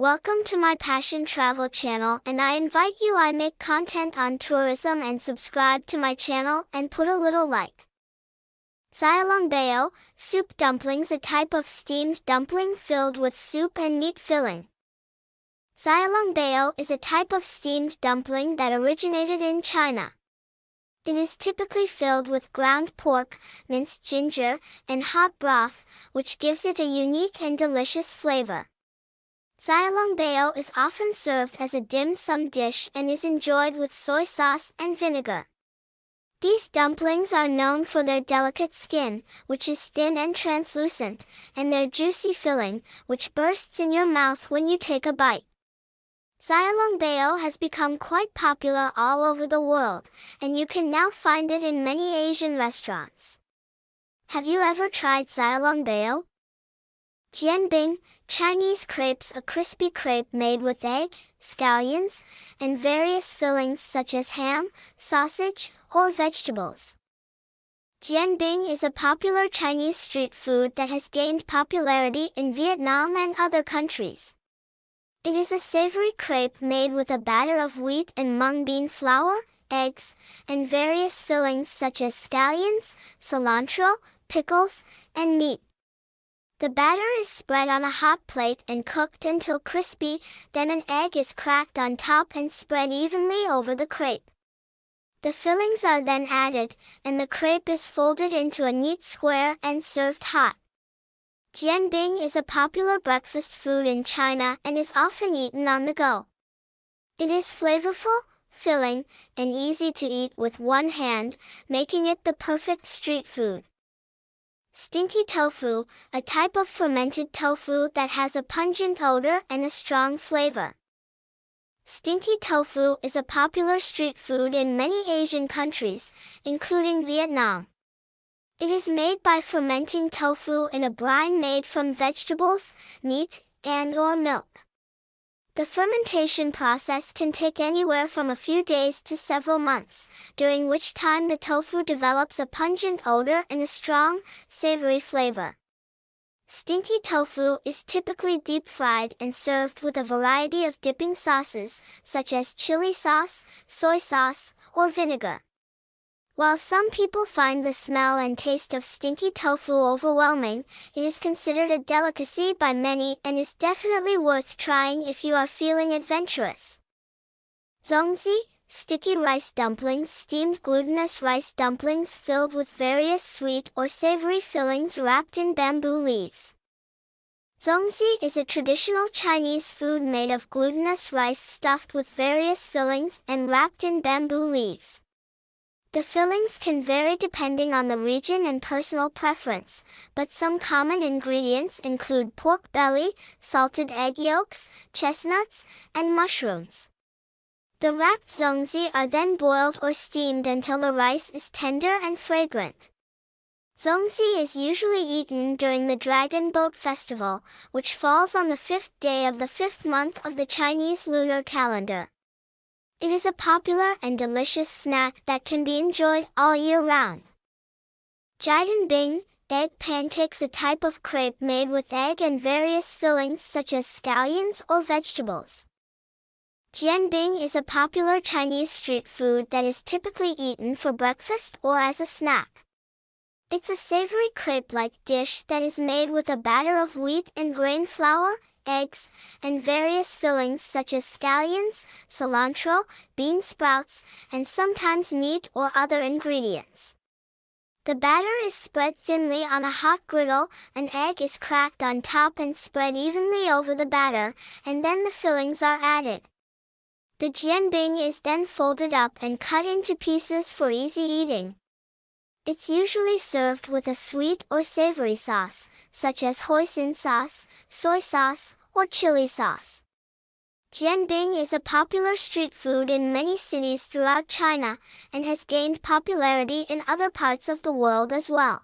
Welcome to my Passion Travel channel and I invite you I make content on tourism and subscribe to my channel and put a little like. Xiaolongbao, soup dumplings a type of steamed dumpling filled with soup and meat filling. Xiaolongbao is a type of steamed dumpling that originated in China. It is typically filled with ground pork, minced ginger, and hot broth, which gives it a unique and delicious flavor. Xiaolongbao is often served as a dim sum dish and is enjoyed with soy sauce and vinegar. These dumplings are known for their delicate skin, which is thin and translucent, and their juicy filling, which bursts in your mouth when you take a bite. Xiaolongbao has become quite popular all over the world, and you can now find it in many Asian restaurants. Have you ever tried Xiaolongbao? Jianbing, Chinese crepes a crispy crepe made with egg, scallions, and various fillings such as ham, sausage, or vegetables. Jianbing is a popular Chinese street food that has gained popularity in Vietnam and other countries. It is a savory crepe made with a batter of wheat and mung bean flour, eggs, and various fillings such as scallions, cilantro, pickles, and meat. The batter is spread on a hot plate and cooked until crispy, then an egg is cracked on top and spread evenly over the crepe. The fillings are then added, and the crepe is folded into a neat square and served hot. Jianbing is a popular breakfast food in China and is often eaten on the go. It is flavorful, filling, and easy to eat with one hand, making it the perfect street food. Stinky tofu, a type of fermented tofu that has a pungent odor and a strong flavor. Stinky tofu is a popular street food in many Asian countries, including Vietnam. It is made by fermenting tofu in a brine made from vegetables, meat, and or milk. The fermentation process can take anywhere from a few days to several months, during which time the tofu develops a pungent odor and a strong, savory flavor. Stinky tofu is typically deep fried and served with a variety of dipping sauces, such as chili sauce, soy sauce, or vinegar. While some people find the smell and taste of stinky tofu overwhelming, it is considered a delicacy by many and is definitely worth trying if you are feeling adventurous. Zongzi, sticky rice dumplings steamed glutinous rice dumplings filled with various sweet or savory fillings wrapped in bamboo leaves. Zongzi is a traditional Chinese food made of glutinous rice stuffed with various fillings and wrapped in bamboo leaves. The fillings can vary depending on the region and personal preference, but some common ingredients include pork belly, salted egg yolks, chestnuts, and mushrooms. The wrapped zongzi are then boiled or steamed until the rice is tender and fragrant. Zongzi is usually eaten during the Dragon Boat Festival, which falls on the fifth day of the fifth month of the Chinese lunar calendar. It is a popular and delicious snack that can be enjoyed all year round. Jidan Bing, egg pancakes a type of crepe made with egg and various fillings such as scallions or vegetables. Jianbing is a popular Chinese street food that is typically eaten for breakfast or as a snack. It's a savory crepe-like dish that is made with a batter of wheat and grain flour, eggs, and various fillings such as scallions, cilantro, bean sprouts, and sometimes meat or other ingredients. The batter is spread thinly on a hot griddle, an egg is cracked on top and spread evenly over the batter, and then the fillings are added. The jianbing is then folded up and cut into pieces for easy eating. It's usually served with a sweet or savory sauce, such as hoisin sauce, soy sauce, or chili sauce. Jianbing is a popular street food in many cities throughout China, and has gained popularity in other parts of the world as well.